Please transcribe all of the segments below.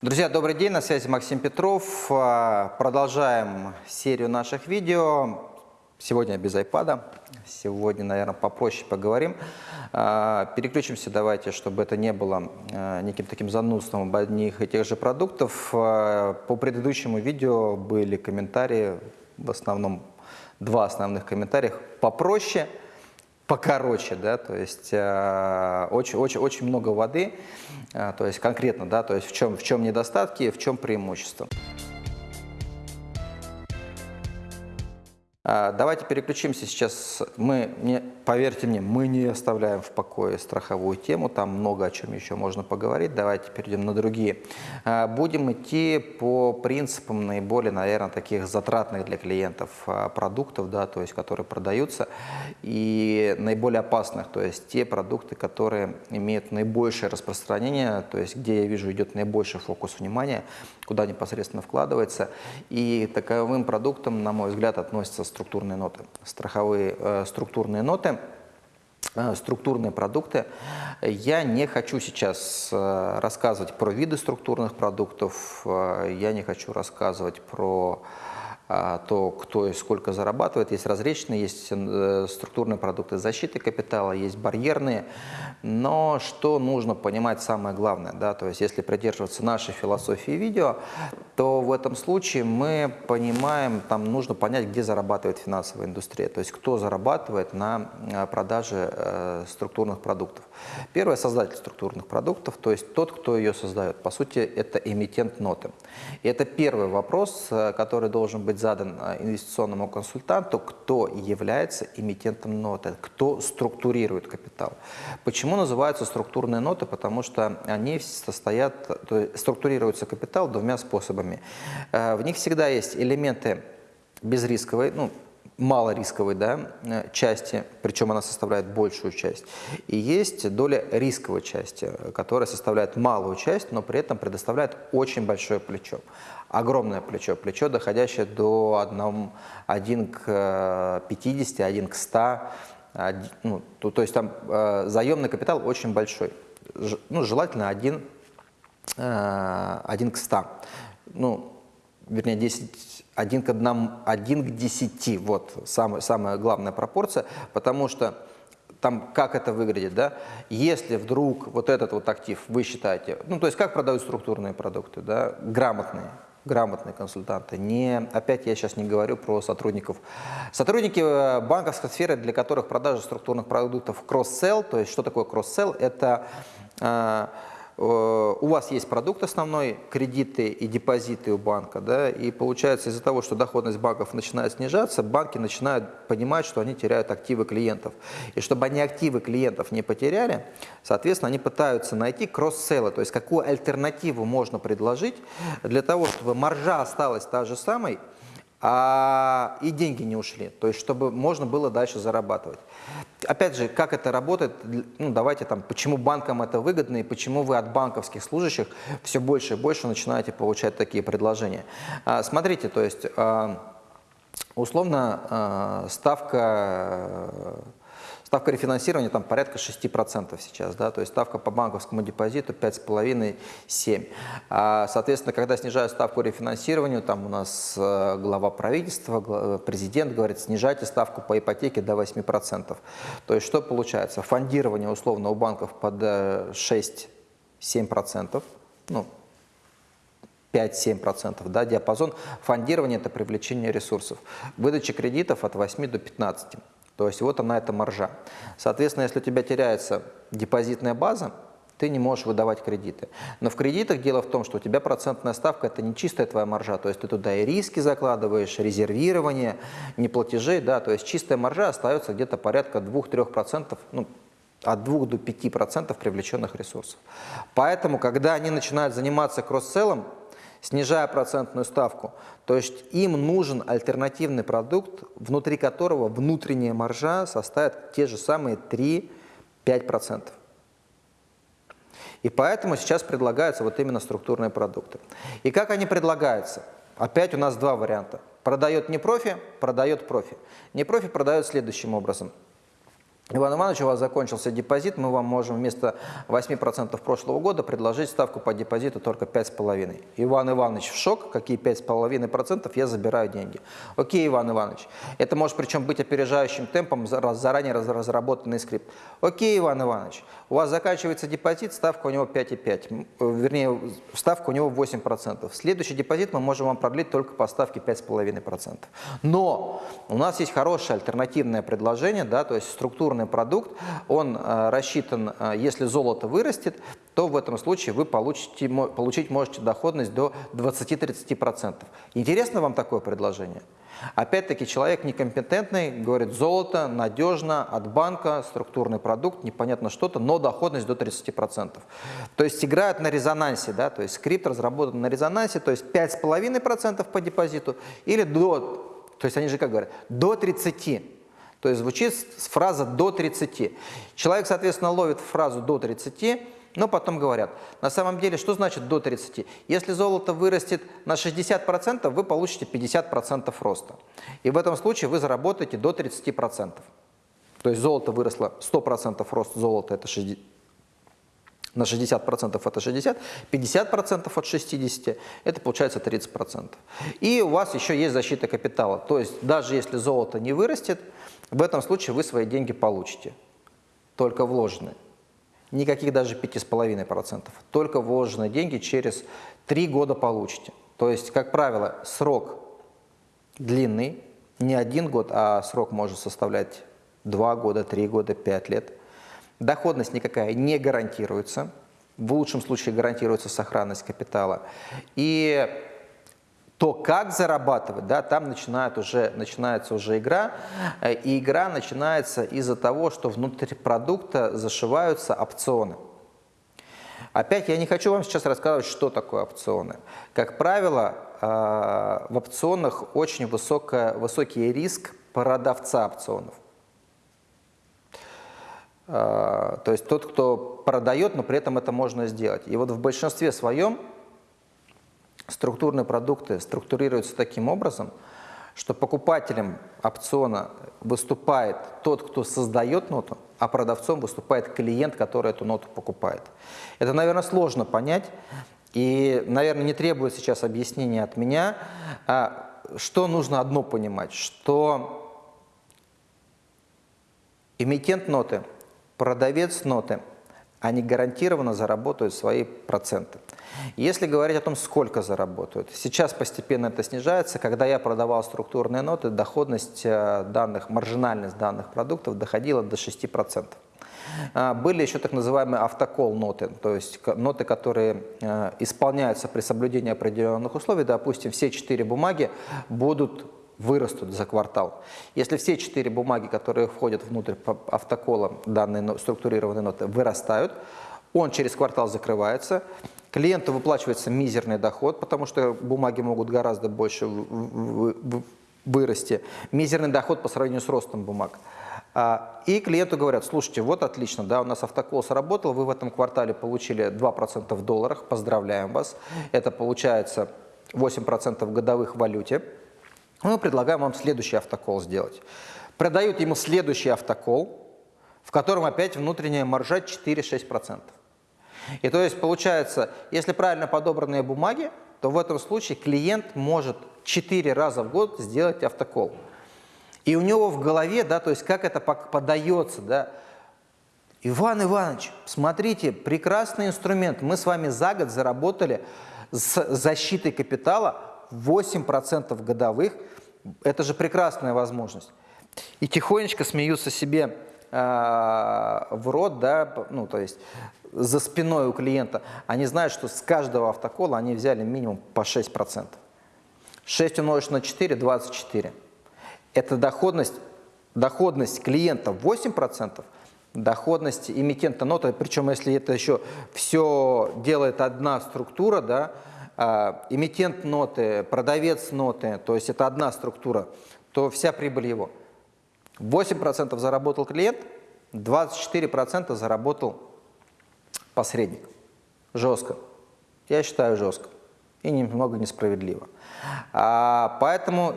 Друзья, добрый день, на связи Максим Петров. А, Продолжаем серию наших видео. Сегодня без iPad, сегодня, наверное, попроще поговорим. А, Переключимся давайте, чтобы это не было а, неким таким занудством об одних и тех же продуктов. По предыдущему видео были комментарии, в основном два основных комментария, попроще, покороче, да, то есть э, очень, очень, очень много воды, э, то есть конкретно, да, то есть в чем, в чем недостатки, в чем преимущество. Давайте переключимся сейчас. Мы, не, поверьте мне, мы не оставляем в покое страховую тему, там много о чем еще можно поговорить. Давайте перейдем на другие. А, Будем идти по принципам наиболее, наверное, таких затратных для клиентов а, продуктов, да, то есть которые продаются, и наиболее опасных, то есть те продукты, которые имеют наибольшее распространение, то есть где я вижу идет наибольший фокус внимания, куда непосредственно вкладывается. И таковым продуктом, на мой взгляд, относятся структурные ноты, страховые э, структурные ноты э, структурные продукты. Я не хочу сейчас э, рассказывать про виды структурных продуктов, э, я не хочу рассказывать про то, кто и сколько зарабатывает. Есть различные, есть э, структурные продукты защиты капитала, есть барьерные. Но что нужно понимать самое главное, да, то есть если придерживаться нашей философии видео, то в этом случае мы понимаем, там нужно понять, где зарабатывает финансовая индустрия, то есть кто зарабатывает на э, продаже э, структурных продуктов. Первый создатель структурных продуктов, то есть тот, кто ее создает. По сути, это эмитент ноты. И это первый вопрос, который должен быть задан э, инвестиционному консультанту, кто является эмитентом ноты, кто структурирует капитал. Почему называются структурные ноты? Потому что они состоят, то есть структурируется капитал двумя способами. Э, В них всегда есть элементы безрисковой, ну, малорисковой да, э, части, причем она составляет большую часть, и есть доля рисковой части, которая составляет малую часть, но при этом предоставляет очень большое плечо, огромное плечо, плечо, доходящее до 1, 1 к 50, 1 к 100, один- ну, то, то есть там э, заемный капитал очень большой, Ж- ну, желательно 1, э, 1 к 100. Ну, вернее, 10, 1 к 1, 1 к 10, вот самая, самая главная пропорция, потому что там как это выглядит, да, если вдруг вот этот вот актив вы считаете, ну, то есть как продают структурные продукты, да, грамотные, грамотные консультанты. Не, опять я сейчас не говорю про сотрудников. Сотрудники э, банковской сферы, для которых продажа структурных продуктов кросс-селл, то есть что такое кросс-селл, это э, у вас есть продукт основной, кредиты и депозиты у банка, да, и получается из-за того, что доходность банков начинает снижаться, банки начинают понимать, что они теряют активы клиентов. И чтобы они активы клиентов не потеряли, соответственно, они пытаются найти кросс-селлы, то есть какую альтернативу можно предложить для того, чтобы маржа осталась та же самой, а и деньги не ушли, то есть чтобы можно было дальше зарабатывать. Опять же, как это работает, ну давайте там, почему банкам это выгодно и почему вы от банковских служащих все больше и больше начинаете получать такие предложения. А, Смотрите, то есть а, условно а, ставка Ставка рефинансирования там порядка 6% сейчас, да, то есть ставка по банковскому депозиту 5,5-7. А, соответственно, когда снижают ставку рефинансирования, там у нас э, глава правительства, гла- президент говорит, снижайте ставку по ипотеке до 8%. То есть что получается? Фондирование условно у банков под э, 6-7%, ну, 5-7%, да, диапазон фондирования – это привлечение ресурсов. Выдача кредитов от 8 до 15. То есть вот она, эта маржа. Соответственно, если у тебя теряется депозитная база, ты не можешь выдавать кредиты. Но в кредитах дело в том, что у тебя процентная ставка – это не чистая твоя маржа, то есть ты туда и риски закладываешь, резервирование, не платежей, да, то есть чистая маржа остается где-то порядка 2-3%, ну, от 2 до 5% привлеченных ресурсов. Поэтому, когда они начинают заниматься кросс-селлом, снижая процентную ставку, то есть им нужен альтернативный продукт, внутри которого внутренняя маржа составит те же самые 3-5%. И поэтому сейчас предлагаются вот именно структурные продукты. И как они предлагаются? Опять у нас два варианта. Продает не профи, продает профи. Не профи продает следующим образом. Иван Иванович, у вас закончился депозит, мы вам можем вместо 8% прошлого года предложить ставку по депозиту только 5,5%. Иван Иванович в шок, какие 5,5%, я забираю деньги. Окей, Иван Иванович, это может причем быть опережающим темпом заранее разработанный скрипт. Окей, Иван Иванович, у вас заканчивается депозит, ставка у него 5,5%, вернее, ставка у него 8%. Следующий депозит мы можем вам продлить только по ставке 5,5%. Но у нас есть хорошее альтернативное предложение, да, то есть структурно инвестиционный продукт, он э, рассчитан, э, если золото вырастет, то в этом случае вы получите, получить можете доходность до 20-30%. Интересно вам такое предложение? Опять-таки человек некомпетентный, говорит, золото надежно, от банка, структурный продукт, непонятно что-то, но доходность до 30%. То есть играют на резонансе, да, то есть скрипт разработан на резонансе, то есть 5,5% по депозиту или до, то есть они же как говорят, до 30%. То есть звучит фраза «до 30». Человек, соответственно, ловит фразу «до 30», но потом говорят, на самом деле, что значит до 30? Если золото вырастет на 60%, вы получите 50% роста. И в этом случае вы заработаете до 30%. То есть золото выросло 100% рост золота, это 60, на 60% это 60, 50% от 60, это получается 30%. И у вас еще есть защита капитала. То есть даже если золото не вырастет, в этом случае вы свои деньги получите, только вложенные. Никаких даже 5,5%, только вложенные деньги через 3 года получите. То есть, как правило, срок длинный, не один год, а срок может составлять 2 года, 3 года, 5 лет. Доходность никакая не гарантируется, в лучшем случае гарантируется сохранность капитала. И то, как зарабатывать, да, там начинает уже, начинается уже игра, э, и игра начинается из-за того, что внутри продукта зашиваются опционы. Опять я не хочу вам сейчас рассказывать, что такое опционы. Как правило, э, в опционах очень высокая, высокий риск продавца опционов. Э, то есть тот, кто продает, но при этом это можно сделать. И вот в большинстве своем структурные продукты структурируются таким образом, что покупателем опциона выступает тот, кто создает ноту, а продавцом выступает клиент, который эту ноту покупает. Это, наверное, сложно понять, и, наверное, не требует сейчас объяснения от меня, а что нужно одно понимать, что эмитент ноты, продавец ноты, они гарантированно заработают свои проценты. Если говорить о том, сколько заработают, сейчас постепенно это снижается. Когда я продавал структурные ноты, доходность э, данных, маржинальность данных продуктов доходила до 6%. А, были еще так называемые автокол ноты, то есть ноты, которые э, исполняются при соблюдении определенных условий. Допустим, все четыре бумаги будут вырастут за квартал. Если все четыре бумаги, которые входят внутрь автокола данной структурированной ноты, вырастают, он через квартал закрывается, клиенту выплачивается мизерный доход, потому что бумаги могут гораздо больше вырасти. Мизерный доход по сравнению с ростом бумаг. А, и клиенту говорят, слушайте, вот отлично, да, у нас автокол сработал, вы в этом квартале получили 2% в долларах, поздравляем вас. Это получается 8% годовых в валюте. Мы предлагаем вам следующий автокол сделать. Продают ему следующий автокол, в котором опять внутренняя маржа 4-6%. И то есть получается, если правильно подобранные бумаги, то в этом случае клиент может 4 раза в год сделать автокол. И у него в голове, да, то есть как это подается, да, Иван Иванович, смотрите, прекрасный инструмент. Мы с вами за год заработали с защитой капитала 8% годовых. Это же прекрасная возможность. И тихонечко смеются себе э, в рот, да, ну, то есть за спиной у клиента, они знают, что с каждого автокола они взяли минимум по 6%. 6 умножить на 4 – 24. Это доходность, доходность клиента 8%, доходность эмитента ноты, причем если это еще все делает одна структура, да, эмитент ноты, продавец ноты, то есть это одна структура, то вся прибыль его. 8% заработал клиент, 24% заработал посредник. Жестко. Я считаю жестко. И немного несправедливо. А, поэтому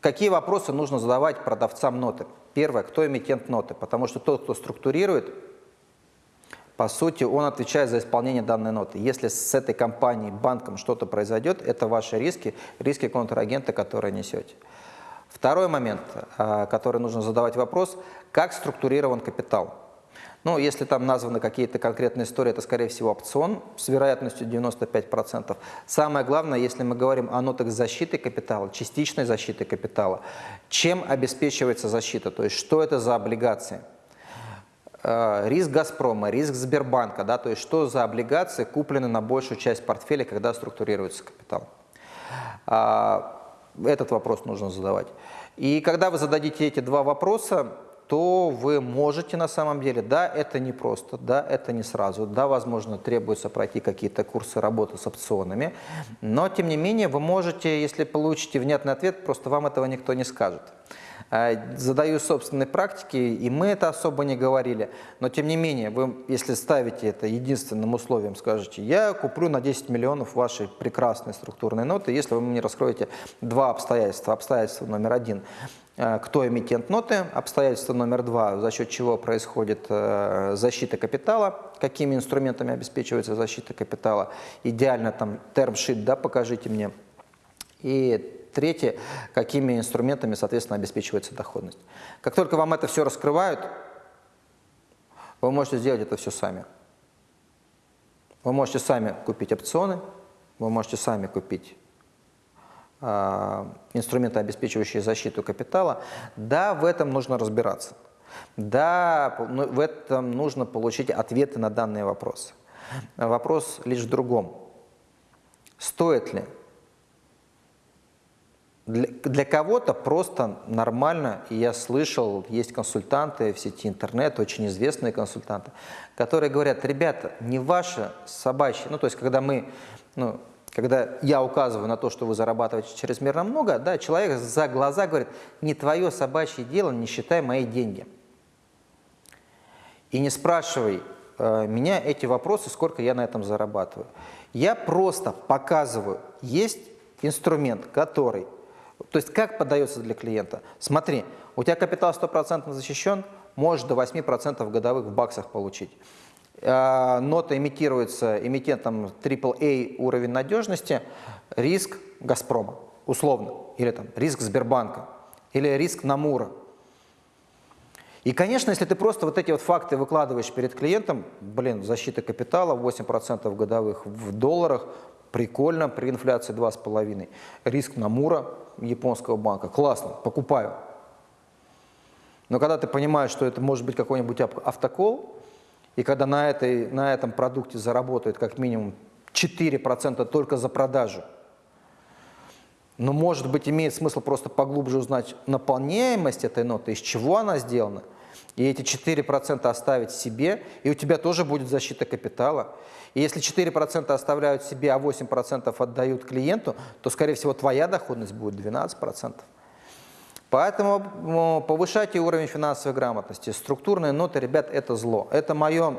какие вопросы нужно задавать продавцам ноты? Первое, кто эмитент ноты, потому что тот, кто структурирует, по сути, он отвечает за исполнение данной ноты. Если с этой компанией, банком что-то произойдет, это ваши риски, риски контрагента, которые несете. Второй момент, а, который нужно задавать вопрос, как структурирован капитал. Ну, если там названы какие-то конкретные истории, это, скорее всего, опцион с вероятностью 95%. Самое главное, если мы говорим о нотах защиты капитала, частичной защиты капитала, чем обеспечивается защита, то есть что это за облигации? Э, риск «Газпрома», риск Сбербанка, да, то есть что за облигации куплены на большую часть портфеля, когда структурируется капитал. А, этот вопрос нужно задавать. И когда вы зададите эти два вопроса, то вы можете на самом деле, да, это не просто, да, это не сразу, да, возможно, требуется пройти какие-то курсы работы с опционами, но, тем не менее, вы можете, если получите внятный ответ, просто вам этого никто не скажет. А, задаю собственной практики, и мы это особо не говорили, но тем не менее, вы, если ставите это единственным условием, скажете, я куплю на 10 миллионов ваши прекрасные структурные ноты, если вы мне раскроете два обстоятельства. Обстоятельство номер один – Э, кто эмитент ноты, обстоятельство номер два, за счет чего происходит э, защита капитала, какими инструментами обеспечивается защита капитала, идеально там термшит, да, покажите мне. И третье, какими инструментами, соответственно, обеспечивается доходность. Как только вам это все раскрывают, вы можете сделать это все сами. Вы можете сами купить опционы, вы можете сами купить а, инструменты, обеспечивающие защиту капитала, да, в этом нужно разбираться. Да, ну, в этом нужно получить ответы на данные вопросы. Вопрос лишь в другом. Стоит ли? Для, для кого-то просто нормально, и я слышал, есть консультанты в сети интернет, очень известные консультанты, которые говорят, ребята, не ваше собачье, ну то есть когда мы, ну, когда я указываю на то, что вы зарабатываете чрезмерно много, да, человек за глаза говорит, не твое собачье дело, не считай мои деньги. И не спрашивай э, меня эти вопросы, сколько я на этом зарабатываю. Я просто показываю, есть инструмент, который, то есть как подается для клиента. Смотри, у тебя капитал 100% защищен, можешь до 8% годовых в баксах получить. А, нота имитируется эмитентом AAA уровень надежности, риск «Газпрома», условно, или там риск Сбербанка, или риск Намура. И, конечно, если ты просто вот эти вот факты выкладываешь перед клиентом, блин, защита капитала 8% годовых в долларах, прикольно, при инфляции 2,5%. Риск Намура японского банка, классно, покупаю. Но когда ты понимаешь, что это может быть какой-нибудь автокол, и когда на, этой, на этом продукте заработают как минимум 4% только за продажу, но, может быть, имеет смысл просто поглубже узнать наполняемость этой ноты, из чего она сделана, и эти 4% оставить себе, и у тебя тоже будет защита капитала. И если 4% оставляют себе, а 8% отдают клиенту, то, скорее всего, твоя доходность будет 12%. Поэтому повышайте уровень финансовой грамотности. Структурные ноты, ребят, это зло. Это мое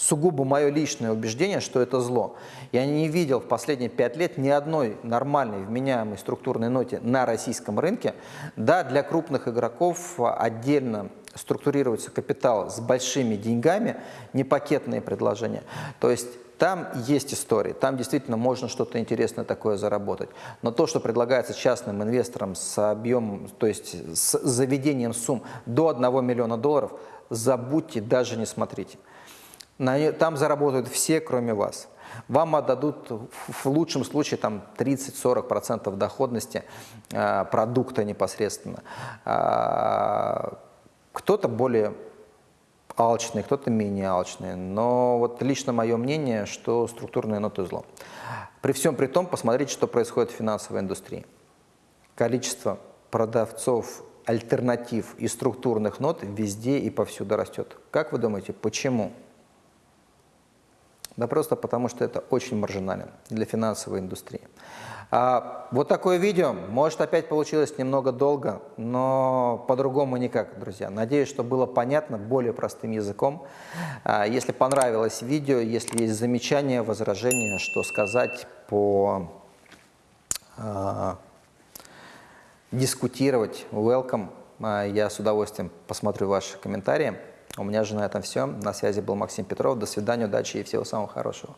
сугубо мое личное убеждение, что это зло. Я не видел в последние пять лет ни одной нормальной вменяемой структурной ноте на российском рынке. Да, для крупных игроков отдельно структурируется капитал с большими деньгами, не пакетные предложения. То есть там есть истории, там действительно можно что-то интересное такое заработать. Но то, что предлагается частным инвесторам с объемом, то есть с заведением сумм до 1 миллиона долларов, забудьте, даже не смотрите. Там заработают все, кроме вас. Вам отдадут в лучшем случае там 30-40% доходности э, продукта непосредственно. Э, Кто-то более алчные, кто-то менее алчные. Но вот лично мое мнение, что структурные ноты зло. При всем при том, посмотрите, что происходит в финансовой индустрии. Количество продавцов альтернатив и структурных нот везде и повсюду растет. Как вы думаете, почему? Да просто потому, что это очень маржинально для финансовой индустрии. А, вот такое видео. Может, опять получилось немного долго, но по-другому никак, друзья. Надеюсь, что было понятно более простым языком. А, если понравилось видео, если есть замечания, возражения, что сказать по а, дискутировать, welcome. А, Я с удовольствием посмотрю ваши комментарии. У меня же на этом все. На связи был Максим Петров. До свидания, удачи и всего самого хорошего.